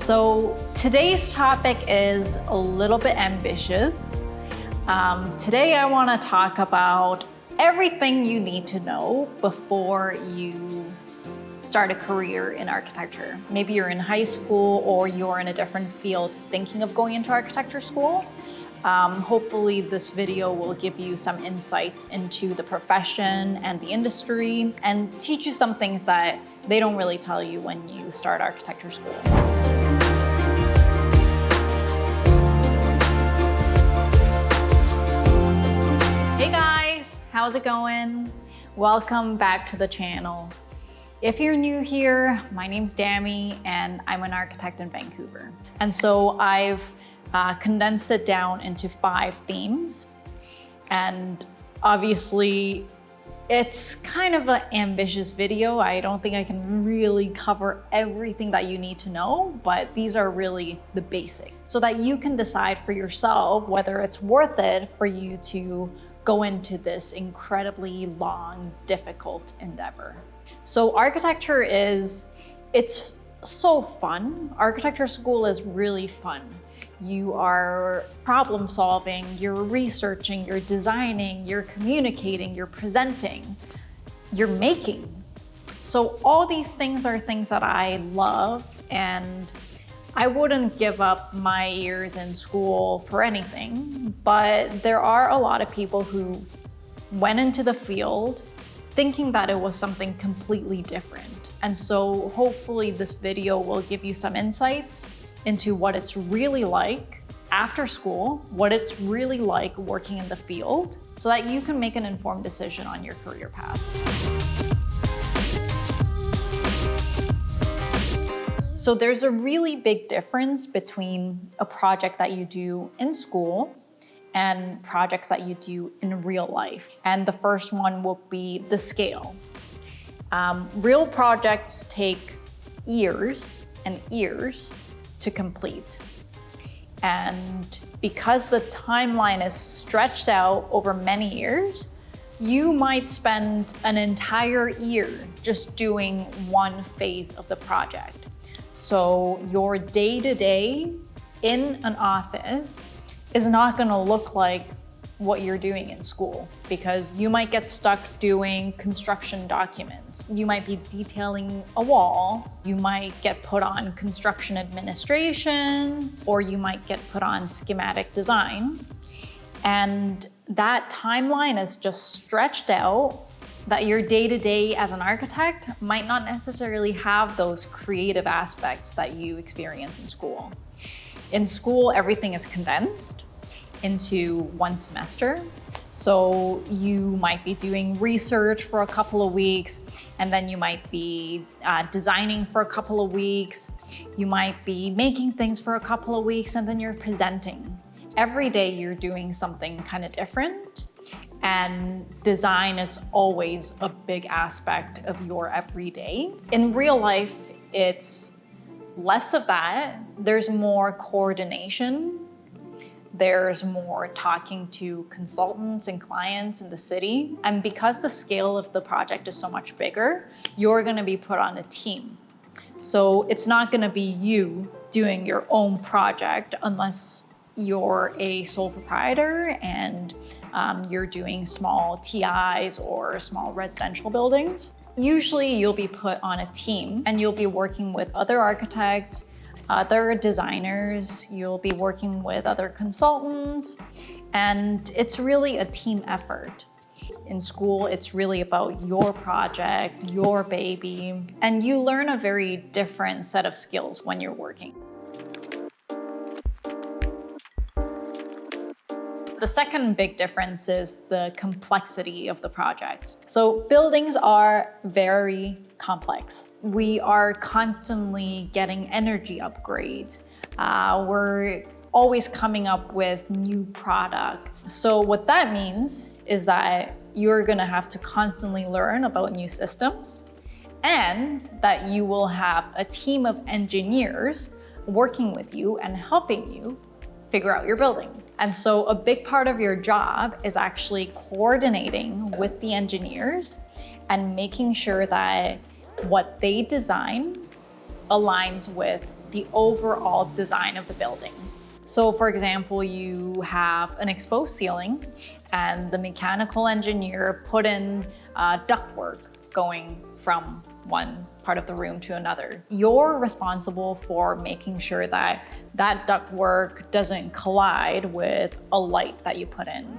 So today's topic is a little bit ambitious. Um, today I want to talk about everything you need to know before you start a career in architecture. Maybe you're in high school or you're in a different field thinking of going into architecture school. Um, hopefully this video will give you some insights into the profession and the industry and teach you some things that they don't really tell you when you start architecture school. How's it going? Welcome back to the channel. If you're new here, my name's Dami and I'm an architect in Vancouver. And so I've uh, condensed it down into five themes. And obviously it's kind of an ambitious video. I don't think I can really cover everything that you need to know, but these are really the basics so that you can decide for yourself whether it's worth it for you to go into this incredibly long, difficult endeavor. So architecture is, it's so fun. Architecture school is really fun. You are problem solving, you're researching, you're designing, you're communicating, you're presenting, you're making. So all these things are things that I love and I wouldn't give up my years in school for anything, but there are a lot of people who went into the field thinking that it was something completely different. And so hopefully this video will give you some insights into what it's really like after school, what it's really like working in the field, so that you can make an informed decision on your career path. So there's a really big difference between a project that you do in school and projects that you do in real life. And the first one will be the scale. Um, real projects take years and years to complete. And because the timeline is stretched out over many years, you might spend an entire year just doing one phase of the project. So your day-to-day in an office is not gonna look like what you're doing in school because you might get stuck doing construction documents. You might be detailing a wall. You might get put on construction administration or you might get put on schematic design. And that timeline is just stretched out that your day-to-day -day as an architect might not necessarily have those creative aspects that you experience in school. In school, everything is condensed into one semester. So you might be doing research for a couple of weeks, and then you might be uh, designing for a couple of weeks. You might be making things for a couple of weeks, and then you're presenting. Every day you're doing something kind of different, and design is always a big aspect of your everyday. In real life, it's less of that. There's more coordination there's more talking to consultants and clients in the city. And because the scale of the project is so much bigger, you're gonna be put on a team. So it's not gonna be you doing your own project unless you're a sole proprietor and um, you're doing small TIs or small residential buildings. Usually you'll be put on a team and you'll be working with other architects, other designers, you'll be working with other consultants, and it's really a team effort. In school, it's really about your project, your baby, and you learn a very different set of skills when you're working. The second big difference is the complexity of the project. So buildings are very complex. We are constantly getting energy upgrades. Uh, we're always coming up with new products. So what that means is that you're gonna have to constantly learn about new systems and that you will have a team of engineers working with you and helping you figure out your building. And so a big part of your job is actually coordinating with the engineers and making sure that what they design aligns with the overall design of the building. So for example, you have an exposed ceiling and the mechanical engineer put in uh, ductwork going from one part of the room to another. You're responsible for making sure that that ductwork doesn't collide with a light that you put in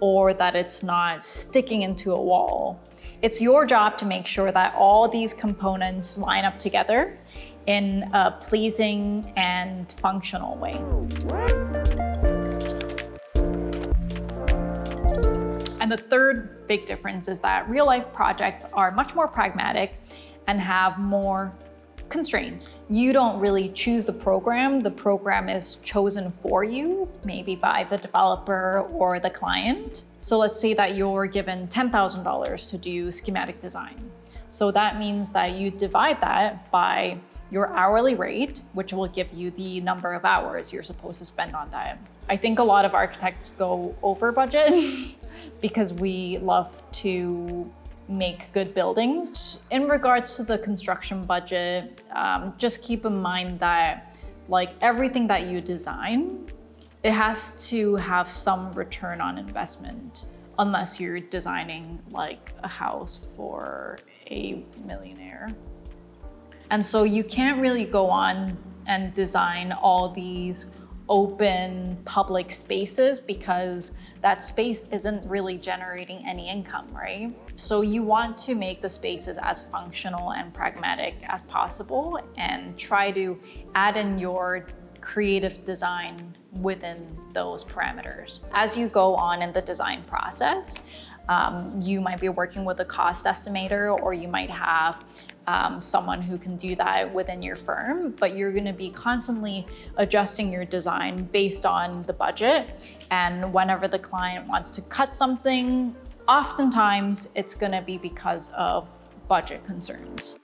or that it's not sticking into a wall. It's your job to make sure that all these components line up together in a pleasing and functional way. And the third big difference is that real life projects are much more pragmatic and have more constraints. You don't really choose the program. The program is chosen for you, maybe by the developer or the client. So let's say that you're given $10,000 to do schematic design. So that means that you divide that by your hourly rate, which will give you the number of hours you're supposed to spend on that. I think a lot of architects go over budget because we love to make good buildings. In regards to the construction budget, um, just keep in mind that like everything that you design, it has to have some return on investment unless you're designing like a house for a millionaire. And so you can't really go on and design all these open public spaces because that space isn't really generating any income, right? So you want to make the spaces as functional and pragmatic as possible and try to add in your creative design within those parameters. As you go on in the design process, um, you might be working with a cost estimator or you might have um, someone who can do that within your firm, but you're gonna be constantly adjusting your design based on the budget. And whenever the client wants to cut something, oftentimes it's gonna be because of budget concerns.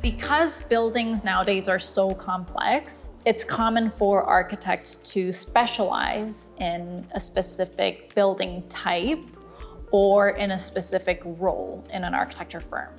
Because buildings nowadays are so complex, it's common for architects to specialize in a specific building type or in a specific role in an architecture firm.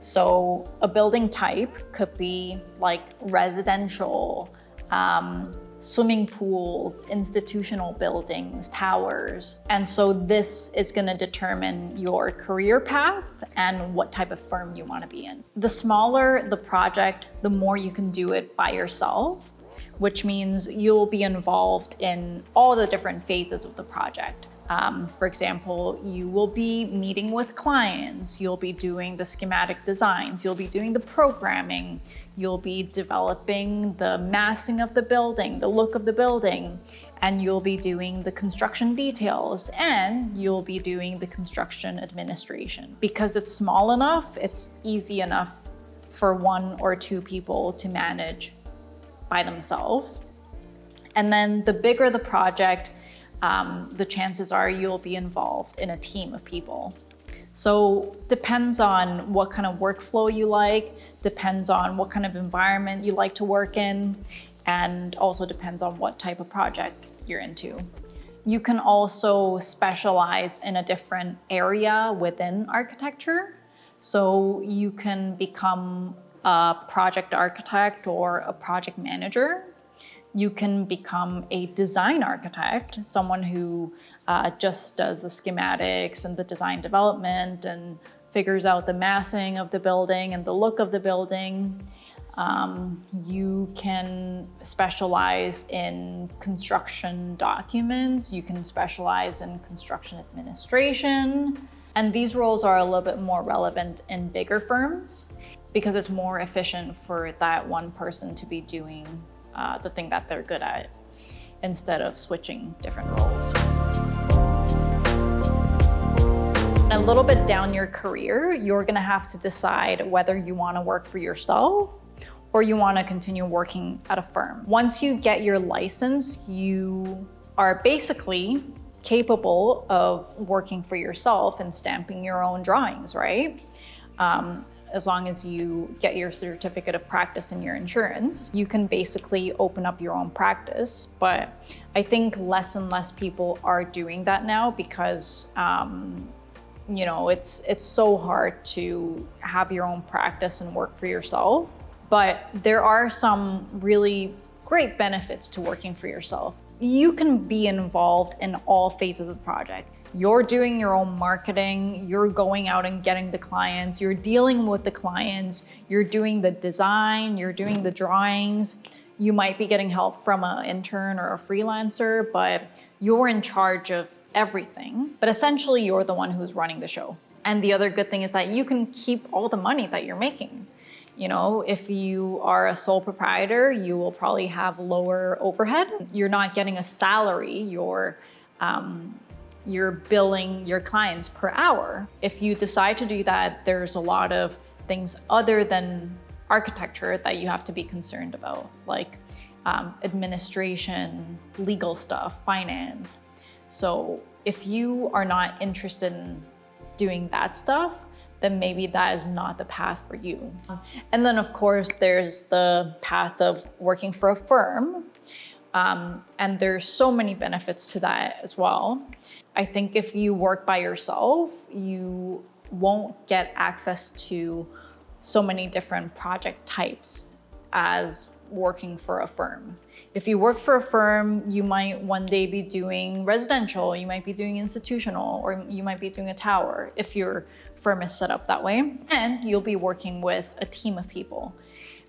So a building type could be like residential, um, swimming pools, institutional buildings, towers. And so this is gonna determine your career path and what type of firm you wanna be in. The smaller the project, the more you can do it by yourself, which means you'll be involved in all the different phases of the project. Um, for example, you will be meeting with clients, you'll be doing the schematic designs, you'll be doing the programming, you'll be developing the massing of the building, the look of the building, and you'll be doing the construction details and you'll be doing the construction administration. Because it's small enough, it's easy enough for one or two people to manage by themselves. And then the bigger the project, um, the chances are you'll be involved in a team of people. So depends on what kind of workflow you like, depends on what kind of environment you like to work in, and also depends on what type of project you're into. You can also specialize in a different area within architecture. So you can become a project architect or a project manager you can become a design architect, someone who uh, just does the schematics and the design development and figures out the massing of the building and the look of the building. Um, you can specialize in construction documents. You can specialize in construction administration. And these roles are a little bit more relevant in bigger firms because it's more efficient for that one person to be doing uh, the thing that they're good at instead of switching different roles. A little bit down your career, you're gonna have to decide whether you wanna work for yourself or you wanna continue working at a firm. Once you get your license, you are basically capable of working for yourself and stamping your own drawings, right? Um, as long as you get your certificate of practice and your insurance, you can basically open up your own practice. But I think less and less people are doing that now because um, you know, it's it's so hard to have your own practice and work for yourself. But there are some really great benefits to working for yourself. You can be involved in all phases of the project. You're doing your own marketing, you're going out and getting the clients, you're dealing with the clients, you're doing the design, you're doing the drawings. You might be getting help from an intern or a freelancer, but you're in charge of everything. But essentially, you're the one who's running the show. And the other good thing is that you can keep all the money that you're making. You know, if you are a sole proprietor, you will probably have lower overhead. You're not getting a salary, you're, um, you're billing your clients per hour. If you decide to do that, there's a lot of things other than architecture that you have to be concerned about, like um, administration, legal stuff, finance. So if you are not interested in doing that stuff, then maybe that is not the path for you. And then of course, there's the path of working for a firm. Um, and there's so many benefits to that as well. I think if you work by yourself, you won't get access to so many different project types as working for a firm. If you work for a firm, you might one day be doing residential, you might be doing institutional, or you might be doing a tower if your firm is set up that way. And you'll be working with a team of people.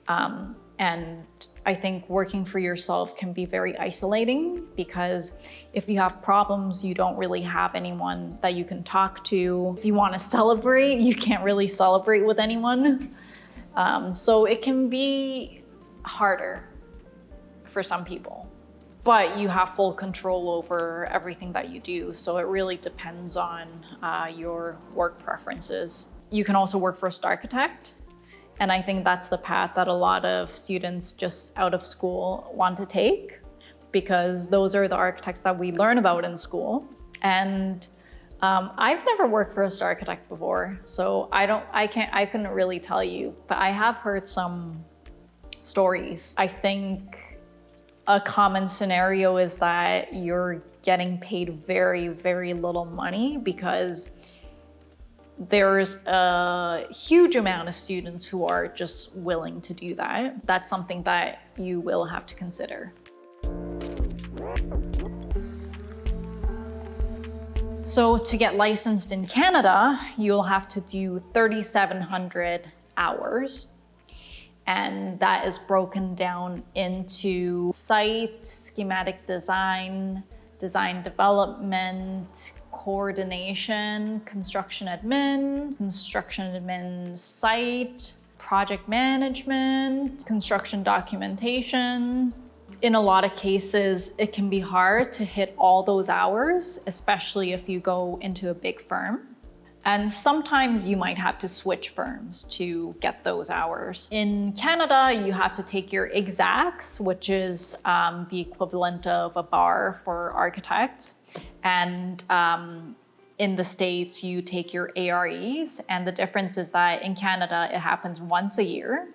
Um, and I think working for yourself can be very isolating because if you have problems, you don't really have anyone that you can talk to. If you want to celebrate, you can't really celebrate with anyone. Um, so it can be harder for some people. But you have full control over everything that you do. So it really depends on uh, your work preferences. You can also work for a architect. And I think that's the path that a lot of students just out of school want to take because those are the architects that we learn about in school. And um, I've never worked for a star architect before, so I don't, I can't, I couldn't really tell you, but I have heard some stories. I think a common scenario is that you're getting paid very, very little money because there's a huge amount of students who are just willing to do that. That's something that you will have to consider. So to get licensed in Canada, you'll have to do 3,700 hours. And that is broken down into site, schematic design, design development, coordination, construction admin, construction admin site, project management, construction documentation, in a lot of cases, it can be hard to hit all those hours, especially if you go into a big firm. And sometimes you might have to switch firms to get those hours. In Canada, you have to take your ExACs, which is um, the equivalent of a bar for architects. And um, in the States, you take your AREs. And the difference is that in Canada, it happens once a year.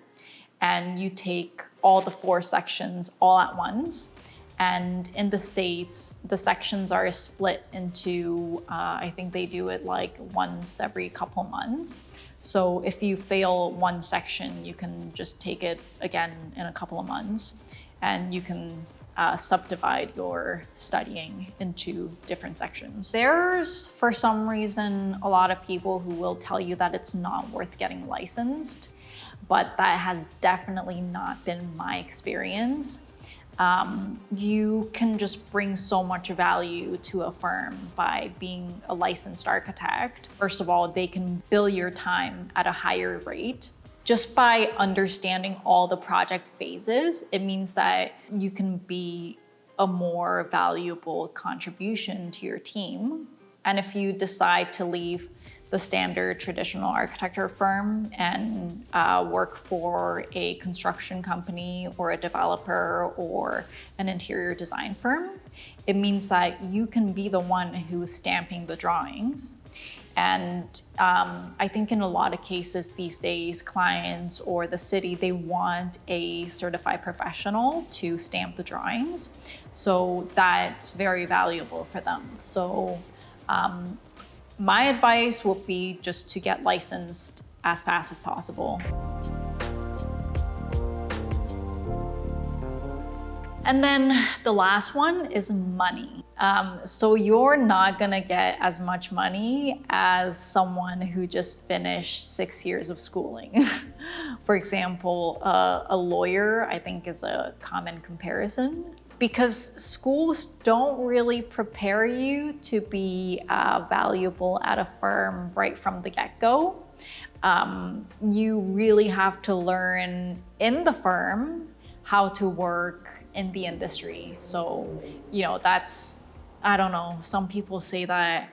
And you take all the four sections all at once. And in the States, the sections are split into, uh, I think they do it like once every couple months. So if you fail one section, you can just take it again in a couple of months and you can uh, subdivide your studying into different sections. There's, for some reason, a lot of people who will tell you that it's not worth getting licensed but that has definitely not been my experience. Um, you can just bring so much value to a firm by being a licensed architect. First of all, they can bill your time at a higher rate. Just by understanding all the project phases, it means that you can be a more valuable contribution to your team. And if you decide to leave the standard traditional architecture firm and uh, work for a construction company or a developer or an interior design firm, it means that you can be the one who's stamping the drawings. And um, I think in a lot of cases these days, clients or the city, they want a certified professional to stamp the drawings. So that's very valuable for them. So um, my advice would be just to get licensed as fast as possible. And then the last one is money. Um, so you're not gonna get as much money as someone who just finished six years of schooling. For example, uh, a lawyer, I think is a common comparison because schools don't really prepare you to be uh, valuable at a firm right from the get-go. Um, you really have to learn in the firm how to work in the industry. So, you know, that's, I don't know, some people say that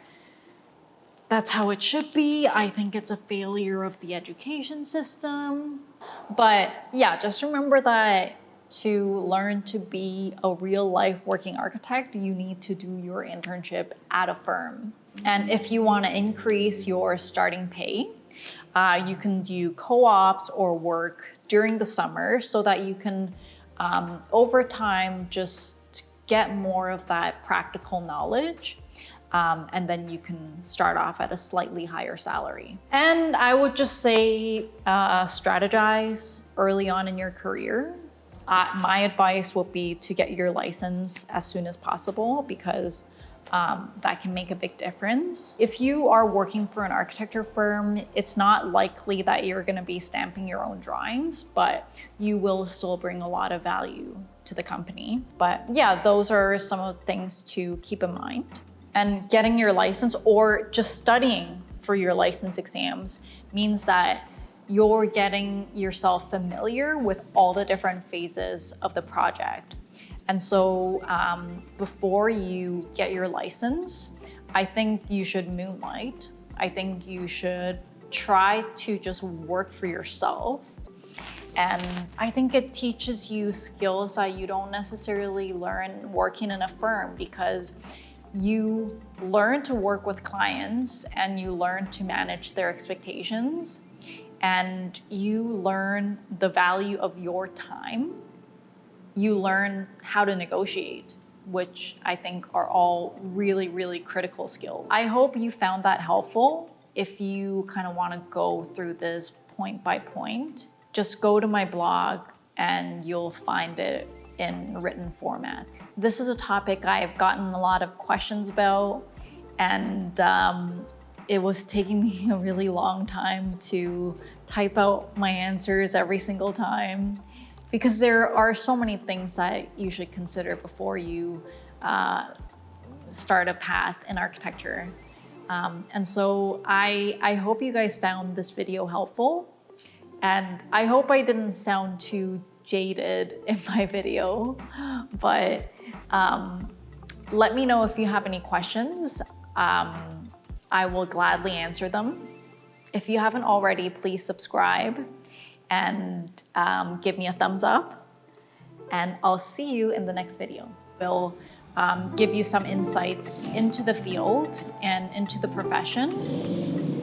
that's how it should be. I think it's a failure of the education system. But yeah, just remember that to learn to be a real life working architect, you need to do your internship at a firm. And if you want to increase your starting pay, uh, you can do co-ops or work during the summer so that you can um, over time, just get more of that practical knowledge. Um, and then you can start off at a slightly higher salary. And I would just say uh, strategize early on in your career. Uh, my advice would be to get your license as soon as possible because um, that can make a big difference. If you are working for an architecture firm, it's not likely that you're gonna be stamping your own drawings, but you will still bring a lot of value to the company. But yeah, those are some of the things to keep in mind. And getting your license or just studying for your license exams means that you're getting yourself familiar with all the different phases of the project. And so um, before you get your license, I think you should moonlight. I think you should try to just work for yourself. And I think it teaches you skills that you don't necessarily learn working in a firm because you learn to work with clients and you learn to manage their expectations and you learn the value of your time you learn how to negotiate, which I think are all really, really critical skills. I hope you found that helpful. If you kind of want to go through this point by point, just go to my blog and you'll find it in written format. This is a topic I've gotten a lot of questions about and um, it was taking me a really long time to type out my answers every single time because there are so many things that you should consider before you uh, start a path in architecture. Um, and so I, I hope you guys found this video helpful and I hope I didn't sound too jaded in my video, but um, let me know if you have any questions. Um, I will gladly answer them. If you haven't already, please subscribe and um, give me a thumbs up. And I'll see you in the next video. We'll um, give you some insights into the field and into the profession.